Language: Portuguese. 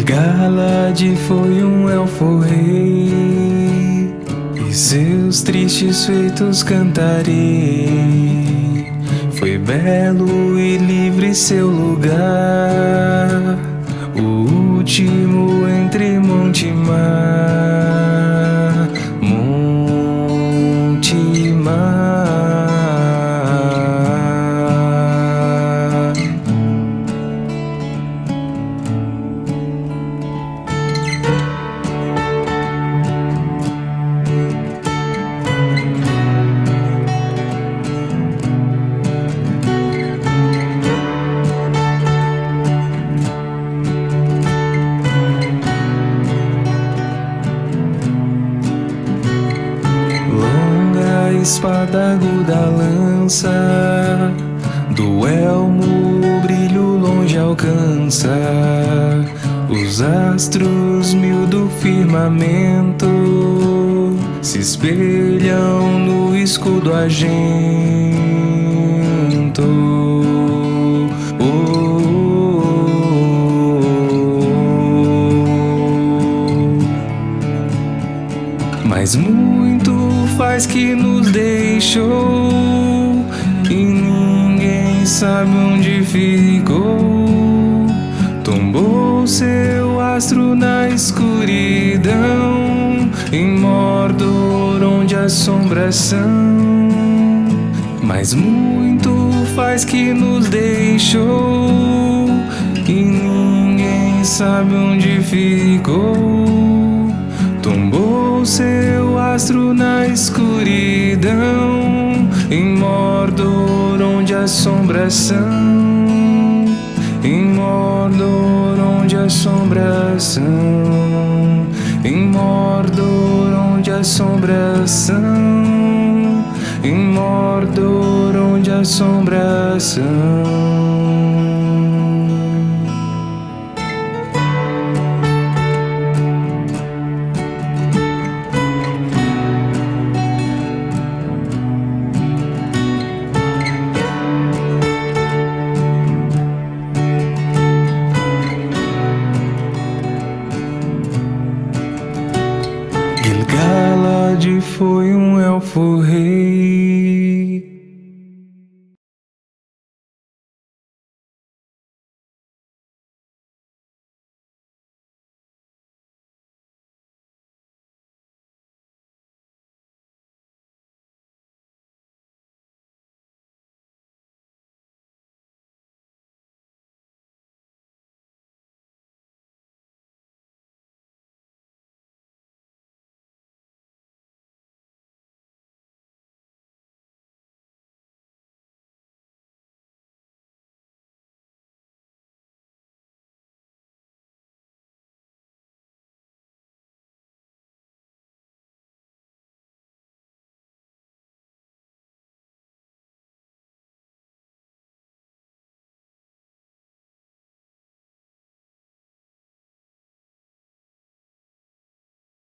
Gil-galad foi um elfo rei E seus tristes feitos cantarei. Foi belo e livre seu lugar O último espada aguda lança. Do elmo o brilho longe alcança. Os astros mil do firmamento Se espelham no escudo argento. Oh. Mas muito faz que nos deixou E ninguém sabe onde ficou. Tombou seu astro na escuridão Em Mordor onde assombração Mas muito faz que nos deixou E ninguém sabe onde ficou. Tombou seu astro na escuridão Em Mordor onde assombração Em Mordor onde assombração Em Mordor onde assombração Em Mordor onde assombração foi um elfo rei.